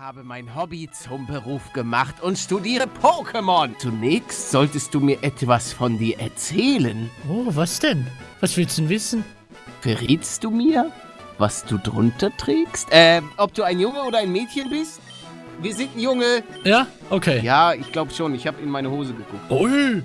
habe mein Hobby zum Beruf gemacht und studiere Pokémon. Zunächst solltest du mir etwas von dir erzählen. Oh, was denn? Was willst du denn wissen? Verrätst du mir, was du drunter trägst? Äh, ob du ein Junge oder ein Mädchen bist? Wir sind ein Junge. Ja? Okay. Ja, ich glaube schon. Ich habe in meine Hose geguckt. Ui,